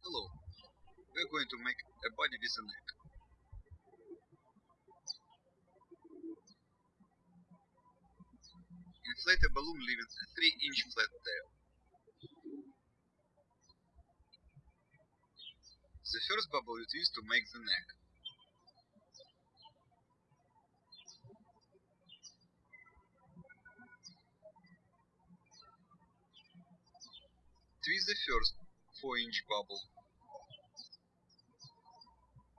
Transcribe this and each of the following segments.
Hello. We're going to make a body with a neck. Inflate a balloon leaving a 3 inch flat tail. The first bubble you twist to make the neck. Twist the first 4 inch bubble.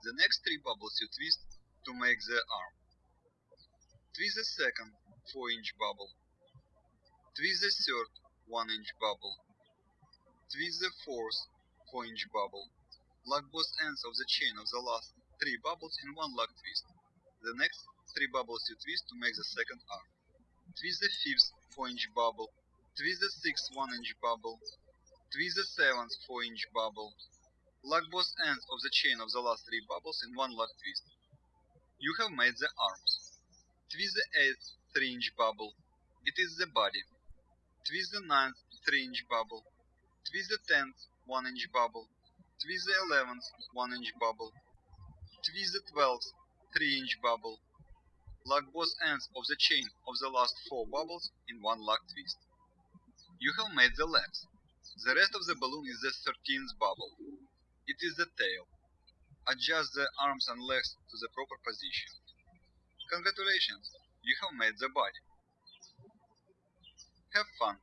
The next 3 bubbles you twist to make the arm. Twist the second 4 inch bubble. Twist the third 1 inch bubble. Twist the fourth 4 inch bubble. Lock both ends of the chain of the last 3 bubbles in one lock twist. The next 3 bubbles you twist to make the second arm. Twist the fifth 4 inch bubble. Twist the sixth 1 inch bubble. Twist the seventh 4 inch bubble. Lock both ends of the chain of the last 3 bubbles in one lock twist. You have made the arms. Twist the eighth 3 inch bubble. It is the body. Twist the ninth 3 inch bubble. Twist the tenth 1 inch bubble. Twist the eleventh 1 inch bubble. Twist the twelfth 3 inch bubble. Lock both ends of the chain of the last 4 bubbles in one lock twist. You have made the legs. The rest of the balloon is the 13th bubble. It is the tail. Adjust the arms and legs to the proper position. Congratulations, you have made the body. Have fun.